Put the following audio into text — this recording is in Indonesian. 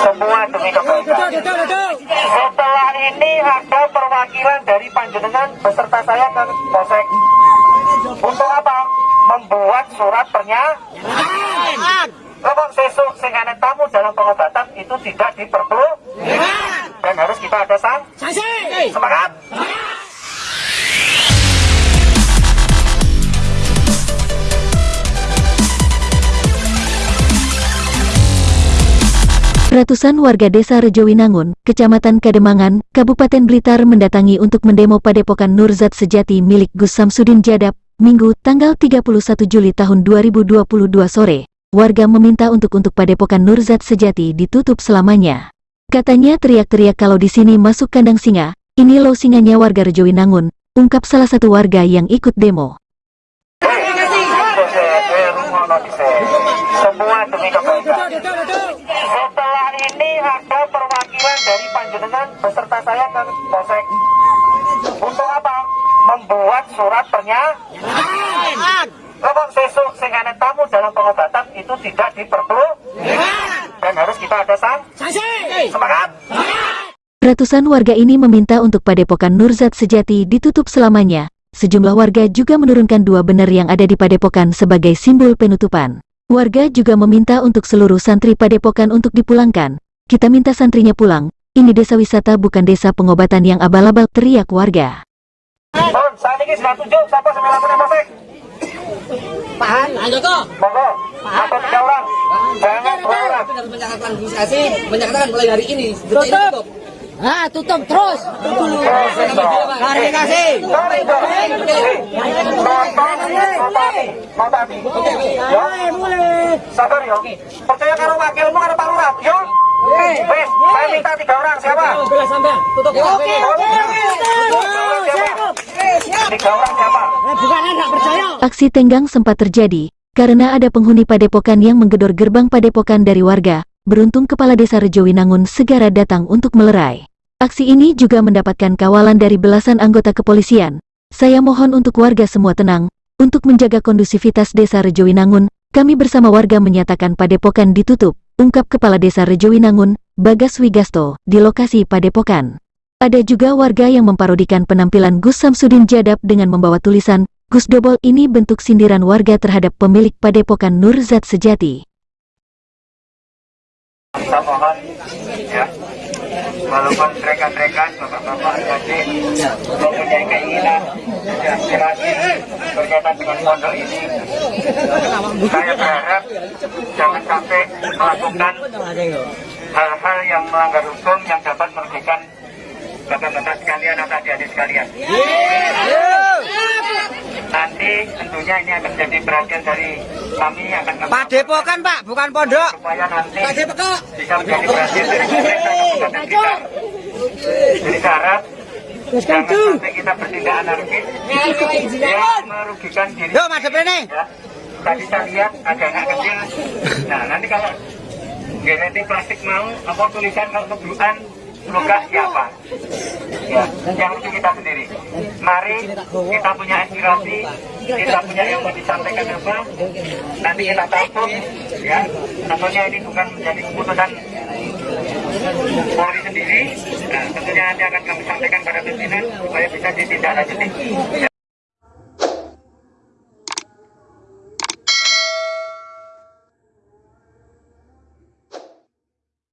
semua demi kebaikan. Setelah ini ada perwakilan dari panjenengan beserta saya ke Polsek. Untuk apa? Membuat surat pernyataan. Kalau sesuk sing tamu dalam pengobatan itu tidak diperlu dan harus kita ada sanksi. Semangat. Ratusan warga desa Rejowinangun, Kecamatan Kademangan, Kabupaten Blitar mendatangi untuk mendemo Padepokan Nurzat Sejati milik Gus Samsudin Jadab, Minggu, tanggal 31 Juli tahun 2022 sore. Warga meminta untuk untuk Padepokan Nurzat Sejati ditutup selamanya. Katanya teriak-teriak kalau di sini masuk kandang singa, ini lo singanya warga Rejowinangun, ungkap salah satu warga yang ikut demo. Semua demi kebaikan. Setelah ini ada perwakilan dari panjenengan beserta saya ke Polsek. Untuk apa? Membuat surat pernyataan. Kalau sesuk sing ana tamu dalam pengobatan itu tidak diperlu dan harus kita ada sanksi. Semangat. Ratusan warga ini meminta untuk Padepokan Nurzat Sejati ditutup selamanya. Sejumlah warga juga menurunkan dua benar yang ada di Padepokan sebagai simbol penutupan. Warga juga meminta untuk seluruh santri Padepokan untuk dipulangkan. Kita minta santrinya pulang. Ini desa wisata bukan desa pengobatan yang abal-abal teriak warga. Mohon saat ini sudah tunjuk siapa sembilan puluh Polsek. Pahan, ayo kok. Monggo. Atau tiga orang. Jangan dua orang. Menyatakan administrasi, menyatakan mulai hari ini tutup. Ah, tutup terus. Klarifikasi. Ya. Sabar yo. Percaya karo wakilmu karo Pak Lurah. Yo. Minta tiga orang siapa? Tutup. Oke, oke, Tiga orang siapa? Bukan enggak percaya. Aksi tenggang sempat terjadi karena ada penghuni Padepokan yang menggedor gerbang Padepokan dari warga. Beruntung Kepala Desa Rejowinangun segera datang untuk melerai. Aksi ini juga mendapatkan kawalan dari belasan anggota kepolisian. Saya mohon untuk warga semua tenang, untuk menjaga kondusivitas Desa Rejowinangun, kami bersama warga menyatakan Padepokan ditutup, ungkap Kepala Desa Rejowinangun, Bagas Wigasto, di lokasi Padepokan. Ada juga warga yang memparodikan penampilan Gus Samsudin Jadab dengan membawa tulisan, Gus Dobol ini bentuk sindiran warga terhadap pemilik Padepokan Nurzat Sejati. Kita mohon ya. Walaupun mereka-mereka bapak-bapak mempunyai keinginan aspirasi berkaitan dengan pondok ini, saya berharap jangan sampai melakukan hal-hal yang melanggar hukum yang dapat merugikan bapak-bapak sekalian atau adik-adik sekalian. Nanti tentunya ini akan menjadi perhatian dari kami akan kami Padepokan Pak, bukan pondok. supaya nanti bisa menjadi perhatian dari pemerintah kita. Jadi saya harap jangan sampai kita bertindak anarkis yang merugikan diri. Yuk, madep ini. Ya. Tadi saya lihat ada anak kecil. Nah nanti kalau genetik plastik mau apa tulisan kalau keburukan luka siapa? Ya, yang lucu kita sendiri. Mari kita punya inspirasi, kita punya yang mau disampaikan apa, nanti kita tampung, ya. Tentunya ini bukan menjadi keputusan Polri sendiri. Nah, tentunya nanti akan kami sampaikan pada pimpinan supaya bisa ditindaklanjuti.